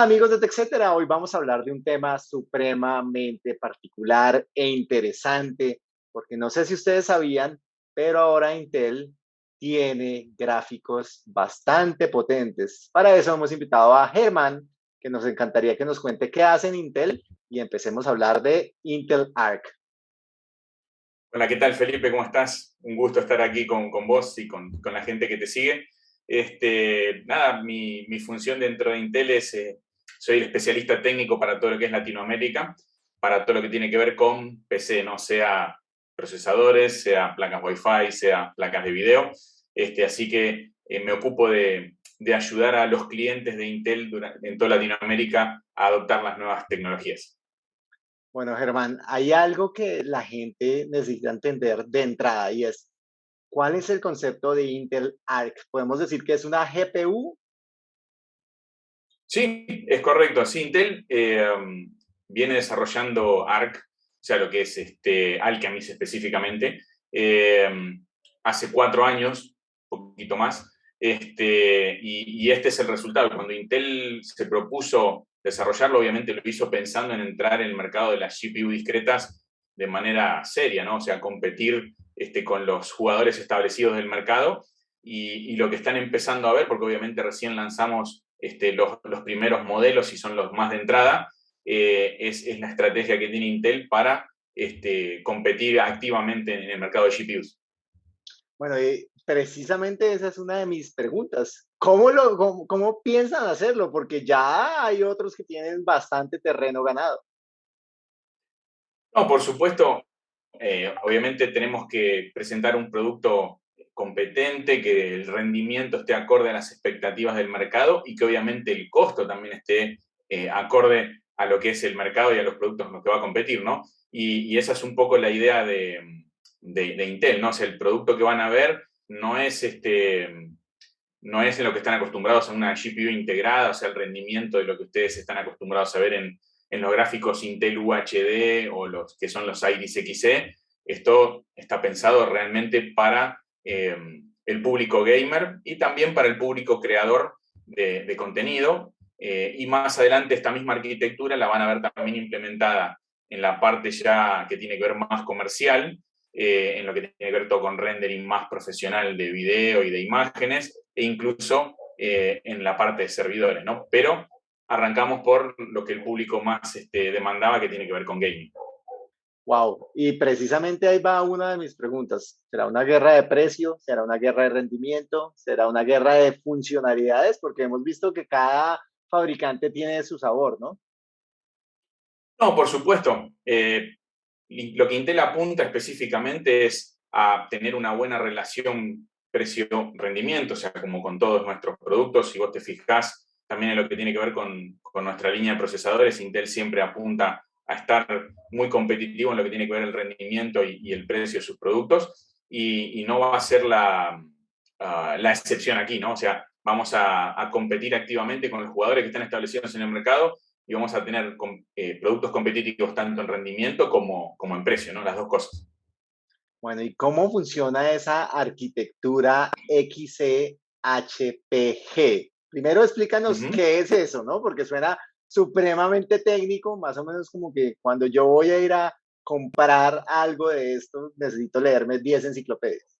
Amigos de TechCetera, hoy vamos a hablar de un tema supremamente particular e interesante, porque no sé si ustedes sabían, pero ahora Intel tiene gráficos bastante potentes. Para eso hemos invitado a Germán, que nos encantaría que nos cuente qué hace en Intel y empecemos a hablar de Intel Arc. Hola, ¿qué tal Felipe? ¿Cómo estás? Un gusto estar aquí con, vos y con, la gente que te sigue. Este, nada, mi, función dentro de Intel es, eh, soy el especialista técnico para todo lo que es Latinoamérica, para todo lo que tiene que ver con PC, no sea procesadores, sea placas Wi-Fi, sea placas de video. Este, así que eh, me ocupo de, ayudar a los clientes de Intel en toda Latinoamérica a adoptar las nuevas tecnologías. Bueno, Germán, hay algo que la gente necesita entender de entrada y es, ¿cuál es el concepto de Intel Arc? ¿Podemos decir que es una GPU? Sí, es correcto. Sí, Intel eh, viene desarrollando Arc o sea, lo que es este, Alchemist específicamente, eh, hace cuatro años, un poquito más, este, y, este es el resultado. Cuando Intel se propuso desarrollarlo, obviamente lo hizo pensando en entrar en el mercado de las GPU discretas de manera seria, ¿no? O sea, competir este, con los jugadores establecidos del mercado y, lo que están empezando a ver, porque obviamente recién lanzamos este, los, los primeros modelos y son los más de entrada, eh, es, la estrategia que tiene Intel para este, competir activamente en el mercado de GPUs. Bueno, precisamente esa es una de mis preguntas. ¿Cómo, lo, cómo, piensan hacerlo? Porque ya hay otros que tienen bastante terreno ganado. No, por supuesto, eh, obviamente tenemos que presentar un producto competente, que el rendimiento esté acorde a las expectativas del mercado y que obviamente el costo también esté eh, acorde a lo que es el mercado y a los productos con los que va a competir, ¿no? Y, esa es un poco la idea de, Intel, ¿no? O el producto que van a ver no es, este, no es en lo que están acostumbrados a una GPU integrada, o sea, el rendimiento de lo que ustedes están acostumbrados a ver en, los gráficos Intel UHD o los que son los Iris Xe. Esto está pensado realmente para eh, el público gamer y también para el público creador de, de contenido, eh, y más adelante esta misma arquitectura la van a ver también implementada en la parte ya que tiene que ver más comercial, eh, en lo que tiene que ver todo con rendering más profesional de video y de imágenes, e incluso eh, en la parte de servidores, ¿no? Pero arrancamos por lo que el público más este, demandaba, que tiene que ver con gaming. Wow, y precisamente ahí va una de mis preguntas. ¿Será una guerra de precio? ¿Será una guerra de rendimiento? ¿Será una guerra de funcionalidades? Porque hemos visto que cada fabricante tiene su sabor, ¿no? No, por supuesto. Eh, lo que Intel apunta específicamente es a tener una buena relación precio-rendimiento, o sea, como con todos nuestros productos, si vos te fijás también en lo que tiene que ver con, nuestra línea de procesadores, Intel siempre apunta a estar muy competitivo en lo que tiene que ver el rendimiento y, el precio de sus productos, y, no va a ser la, ah, la excepción aquí, ¿no? O sea, vamos a, competir activamente con los jugadores que están establecidos en el mercado y vamos a tener eh, productos competitivos tanto en rendimiento como, como en precio, ¿no? Las dos cosas. Bueno, ¿y cómo funciona esa arquitectura XCHPG? Primero explícanos qué es eso, ¿no? Porque suena supremamente técnico, más o menos como que cuando yo voy a ir a comprar algo de esto, necesito leerme 10 enciclopedias.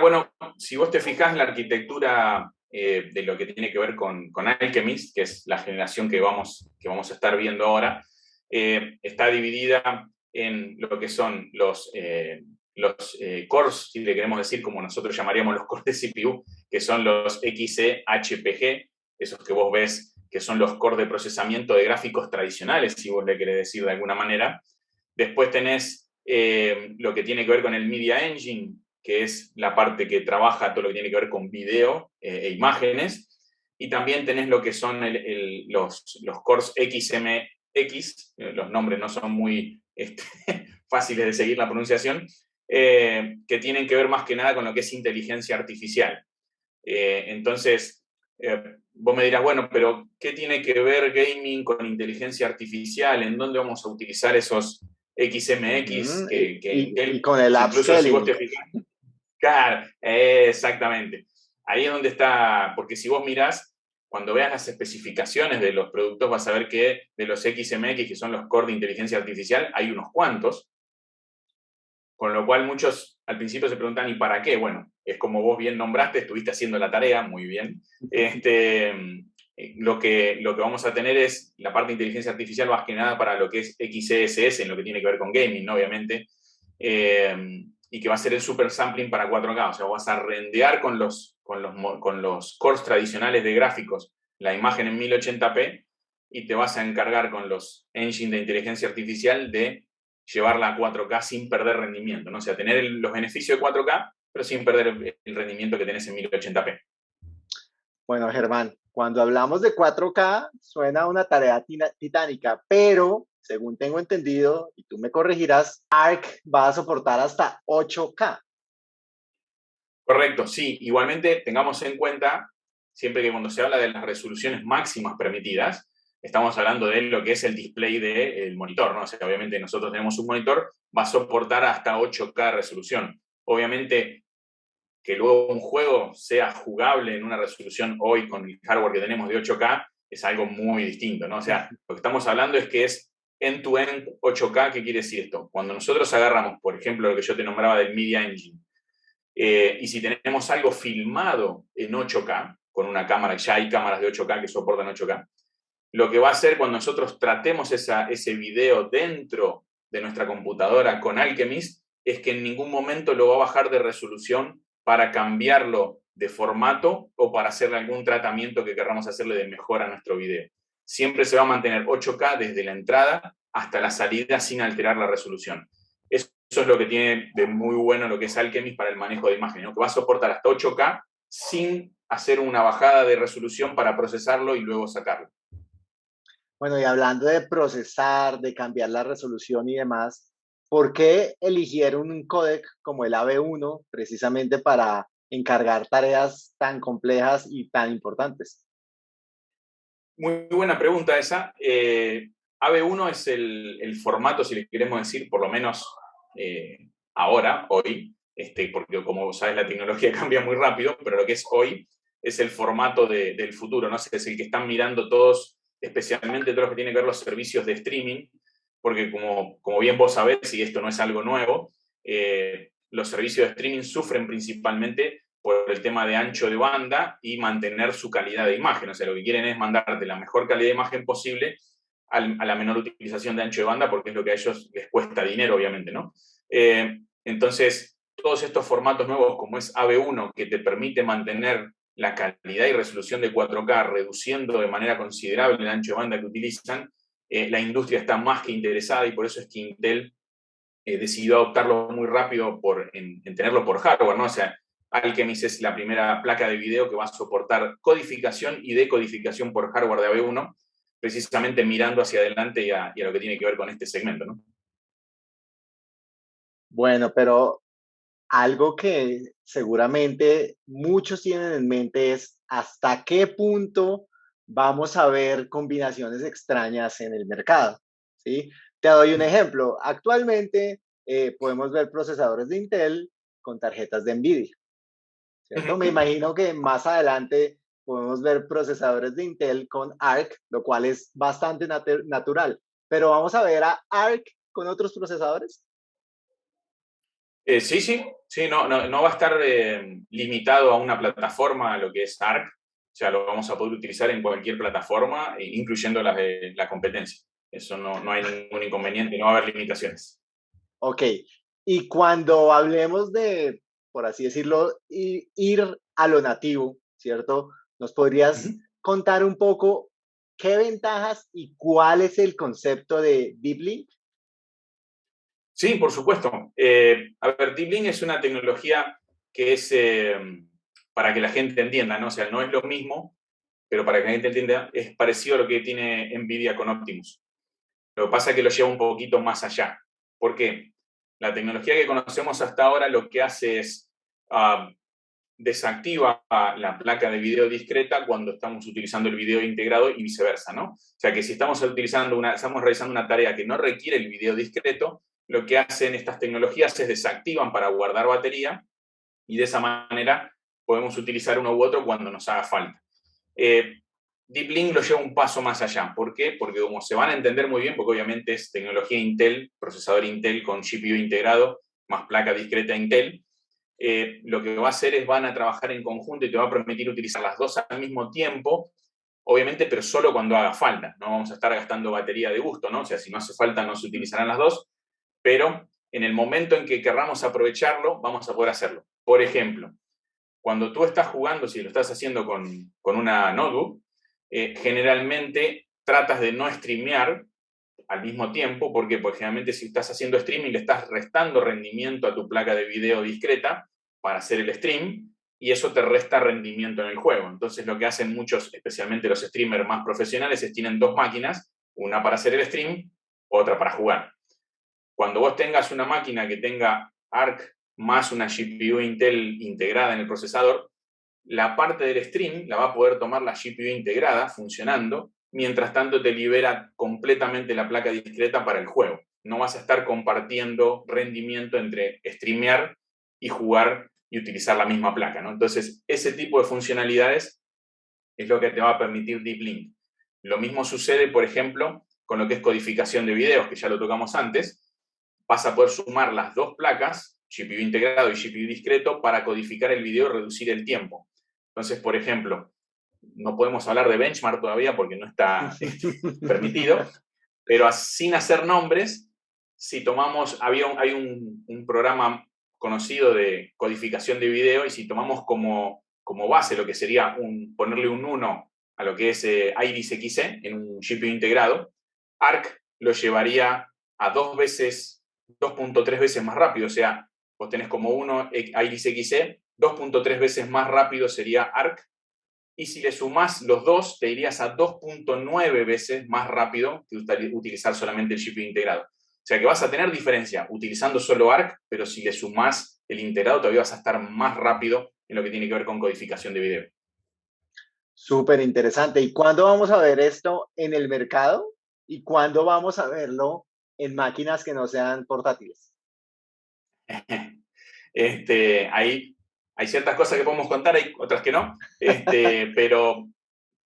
Bueno, si vos te fijás, la arquitectura eh, de lo que tiene que ver con, con, Alchemist, que es la generación que vamos, que vamos a estar viendo ahora, eh, está dividida en lo que son los, eh, los cores, si le queremos decir como nosotros llamaríamos los cores de CPU, que son los XE-HPG, esos que vos ves que son los cores de procesamiento de gráficos tradicionales, si vos le querés decir de alguna manera. Después tenés lo que tiene que ver con el Media Engine, que es la parte que trabaja todo lo que tiene que ver con video eh, e imágenes, y también tenés lo que son los, los cores XMX, eh, los nombres no son muy este, fáciles de seguir la pronunciación, eh, que tienen que ver más que nada con lo que es inteligencia artificial. entonces, vos me dirás, bueno, pero ¿qué tiene que ver gaming con inteligencia artificial? ¿En dónde vamos a utilizar esos XMX? y, con el incluso si vos te fijas, Claro, exactamente. Ahí es donde está, porque si vos mirás, cuando veas las especificaciones de los productos vas a ver que de los XMX, que son los core de inteligencia artificial, hay unos cuantos. Con lo cual muchos al principio se preguntan, ¿y para qué? Bueno, es como vos bien nombraste, estuviste haciendo la tarea, muy bien. Este, lo, que, lo que vamos a tener es la parte de inteligencia artificial más que nada para lo que es XCSS, en lo que tiene que ver con gaming, obviamente, eh, y que va a ser el super sampling para 4K, o sea, vas a rendear con los con los, con los cores tradicionales de gráficos la imagen en 1080p y te vas a encargar con los engines de inteligencia artificial de llevarla a 4K sin perder rendimiento, ¿no? O sea, tener los beneficios de 4K, pero sin perder el rendimiento que tenés en 1080p. Bueno, Germán, cuando hablamos de 4K suena una tarea titánica, pero según tengo entendido, y tú me corregirás, ARC va a soportar hasta 8K. Correcto, sí. Igualmente, tengamos en cuenta, siempre que cuando se habla de las resoluciones máximas permitidas, estamos hablando de lo que es el display del monitor, ¿no? O sea, obviamente nosotros tenemos un monitor, va a soportar hasta 8K resolución. Obviamente, que luego un juego sea jugable en una resolución hoy con el hardware que tenemos de 8K es algo muy distinto, ¿no? O sea, lo que estamos hablando es que es end-to-end 8K, ¿qué quiere decir esto? Cuando nosotros agarramos, por ejemplo, lo que yo te nombraba del Media Engine, eh, y si tenemos algo filmado en 8K, con una cámara, ya hay cámaras de 8K que soportan 8K, lo que va a hacer cuando nosotros tratemos ese video dentro de nuestra computadora con Alchemist es que en ningún momento lo va a bajar de resolución para cambiarlo de formato o para hacerle algún tratamiento que queramos hacerle de mejora a nuestro video. Siempre se va a mantener 8K desde la entrada hasta la salida sin alterar la resolución. Eso es lo que tiene de muy bueno lo que es Alchemist para el manejo de imagen, que va a soportar hasta 8K sin hacer una bajada de resolución para procesarlo y luego sacarlo. Bueno, y hablando de procesar, de cambiar la resolución y demás, ¿por qué eligieron un codec como el AB1 precisamente para encargar tareas tan complejas y tan importantes? Muy buena pregunta esa. Eh, AB1 es el, formato, si le queremos decir, por lo menos eh, ahora, hoy, este, porque como sabes la tecnología cambia muy rápido, pero lo que es hoy es el formato del futuro, ¿no? Es el que están mirando todos, especialmente todos los que tienen que ver los servicios de streaming, porque como, como bien vos sabés, y esto no es algo nuevo, eh, los servicios de streaming sufren principalmente por el tema de ancho de banda y mantener su calidad de imagen. O sea, lo que quieren es mandarte la mejor calidad de imagen posible a la menor utilización de ancho de banda, porque es lo que a ellos les cuesta dinero, obviamente, ¿no? Eh, entonces, todos estos formatos nuevos, como es AB1, que te permite mantener la calidad y resolución de 4K, reduciendo de manera considerable el ancho de banda que utilizan, eh, la industria está más que interesada y por eso es que Intel eh, decidió adoptarlo muy rápido por, en, en, tenerlo por hardware, ¿no? O sea, Alchemist es la primera placa de video que va a soportar codificación y decodificación por hardware de AB1, precisamente mirando hacia adelante y a, lo que tiene que ver con este segmento, ¿no? Bueno, pero algo que seguramente muchos tienen en mente es hasta qué punto vamos a ver combinaciones extrañas en el mercado. ¿sí? Te doy un ejemplo. Actualmente eh, podemos ver procesadores de Intel con tarjetas de NVIDIA. ¿cierto? Me imagino que más adelante podemos ver procesadores de Intel con ARC, lo cual es bastante natural. Pero vamos a ver a ARC con otros procesadores. Eh, sí, sí, sí, no, no, va a estar eh, limitado a una plataforma, lo que es ARC, sea, lo vamos a poder utilizar en cualquier plataforma, e incluyendo las de la competencia. Eso no, no hay ningún inconveniente, no va a haber limitaciones. Ok, y cuando hablemos de, por así decirlo, ir a lo nativo, ¿cierto? ¿Nos podrías contar un poco qué ventajas y cuál es el concepto de Deep Link? Sí, por supuesto. Eh, a ver, Deep Link es una tecnología que es, eh, para que la gente entienda, ¿no? Sea, no es lo mismo, pero para que la gente entienda, es parecido a lo que tiene NVIDIA con Optimus. Lo que pasa es que lo lleva un poquito más allá. ¿Por qué? La tecnología que conocemos hasta ahora lo que hace es ah, desactiva la placa de video discreta cuando estamos utilizando el video integrado y viceversa, ¿no? O sea que si estamos utilizando una, estamos realizando una tarea que no requiere el video discreto, lo que hacen estas tecnologías es desactivan para guardar batería y de esa manera podemos utilizar uno u otro cuando nos haga falta. Eh, Deep Link lo lleva un paso más allá. ¿Por qué? Porque como se van a entender muy bien, porque obviamente es tecnología Intel, procesador Intel con GPU integrado, más placa discreta Intel, eh, lo que va a hacer es van a trabajar en conjunto y te va a permitir utilizar las dos al mismo tiempo, obviamente, pero solo cuando haga falta. No vamos a estar gastando batería de gusto, ¿no? O sea, si no hace falta, no se utilizarán las dos, pero en el momento en que querramos aprovecharlo, vamos a poder hacerlo. Por ejemplo, cuando tú estás jugando, si lo estás haciendo con, con una notebook, eh, generalmente tratas de no streamear al mismo tiempo, porque pues, generalmente si estás haciendo streaming le estás restando rendimiento a tu placa de video discreta para hacer el stream, y eso te resta rendimiento en el juego. Entonces lo que hacen muchos, especialmente los streamers más profesionales, es tienen dos máquinas, una para hacer el stream, otra para jugar. Cuando vos tengas una máquina que tenga ARC más una GPU Intel integrada en el procesador, la parte del stream la va a poder tomar la GPU integrada funcionando, mientras tanto te libera completamente la placa discreta para el juego. No vas a estar compartiendo rendimiento entre streamear y jugar y utilizar la misma placa. ¿no? Entonces, ese tipo de funcionalidades es lo que te va a permitir Deep Link. Lo mismo sucede, por ejemplo, con lo que es codificación de videos, que ya lo tocamos antes. Vas a poder sumar las dos placas, GPU integrado y GPU discreto, para codificar el video y reducir el tiempo. Entonces, por ejemplo, no podemos hablar de benchmark todavía porque no está permitido, pero sin hacer nombres, si tomamos, había hay un, un programa conocido de codificación de video y si tomamos como, como base lo que sería un, ponerle un 1 a lo que es eh, Iris XE en un GPU integrado, ARC lo llevaría a dos veces, 2.3 veces más rápido, o sea, vos tenés como 1 Iris XE, 2.3 veces más rápido sería ARC, y si le sumás los dos, te irías a 2.9 veces más rápido que utilizar solamente el GPU integrado. O sea que vas a tener diferencia utilizando solo ARC, pero si le sumás el integrado todavía vas a estar más rápido en lo que tiene que ver con codificación de video. Súper interesante. ¿Y cuándo vamos a ver esto en el mercado? ¿Y cuándo vamos a verlo en máquinas que no sean portátiles? Este, hay, hay ciertas cosas que podemos contar, hay otras que no. Este, pero,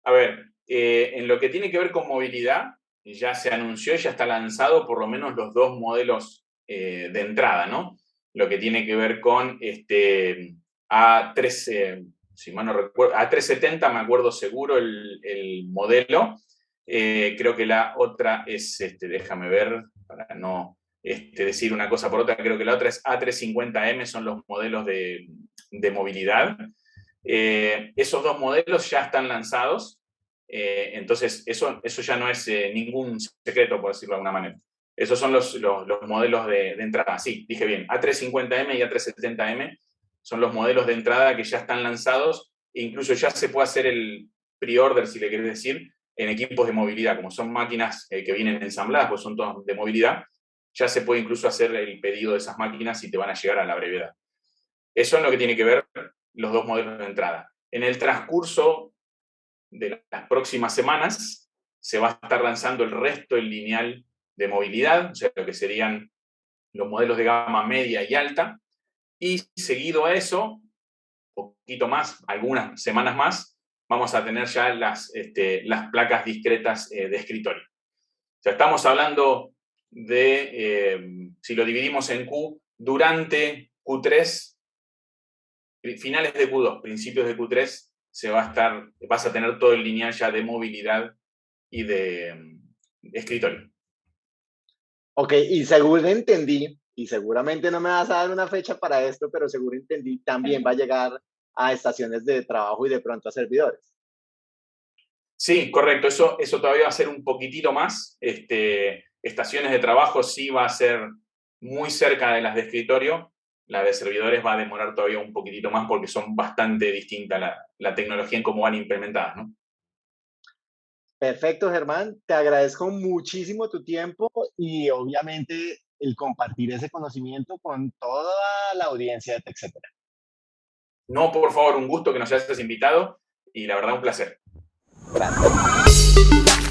a ver, eh, en lo que tiene que ver con movilidad, ya se anunció y ya está lanzado por lo menos los dos modelos eh, de entrada, ¿no? Lo que tiene que ver con este A3, eh, si mal no recuerdo, A370 me acuerdo seguro el, modelo. Eh, creo que la otra es, este, déjame ver, para no este, decir una cosa por otra, creo que la otra es A350M, son los modelos de, de movilidad. esos dos modelos ya están lanzados, eh, entonces, eso, eso ya no es eh, ningún secreto, por decirlo de alguna manera. Esos son los, los, modelos de, entrada. Sí, dije bien, A350M y A370M son los modelos de entrada que ya están lanzados e incluso ya se puede hacer el pre-order, si le querés decir, en equipos de movilidad. Como son máquinas eh, que vienen ensambladas, pues son todas de movilidad, ya se puede incluso hacer el pedido de esas máquinas y te van a llegar a la brevedad. Eso es lo que tiene que ver los dos modelos de entrada. En el transcurso de las próximas semanas se va a estar lanzando el resto del lineal de movilidad, o sea, lo que serían los modelos de gama media y alta, y seguido a eso, poquito más, algunas semanas más, vamos a tener ya las, este, las placas discretas eh, de escritorio. O sea, estamos hablando de, eh, si lo dividimos en Q, durante Q3, finales de Q2, principios de Q3, se va a estar, vas a tener todo el lineal ya de movilidad y de, mm, escritorio. Ok, y seguro entendí, y seguramente no me vas a dar una fecha para esto, pero seguro entendí, también va a llegar a estaciones de trabajo y de pronto a servidores. Sí, correcto, eso, eso todavía va a ser un poquitito más. Este, estaciones de trabajo sí va a ser muy cerca de las de escritorio, la de servidores va a demorar todavía un poquitito más porque son bastante distintas la, tecnología en cómo van implementadas, ¿no? Perfecto, Germán. Te agradezco muchísimo tu tiempo y obviamente el compartir ese conocimiento con toda la audiencia de TechCetera. No, por favor, un gusto que nos hayas invitado y la verdad un placer. Gracias.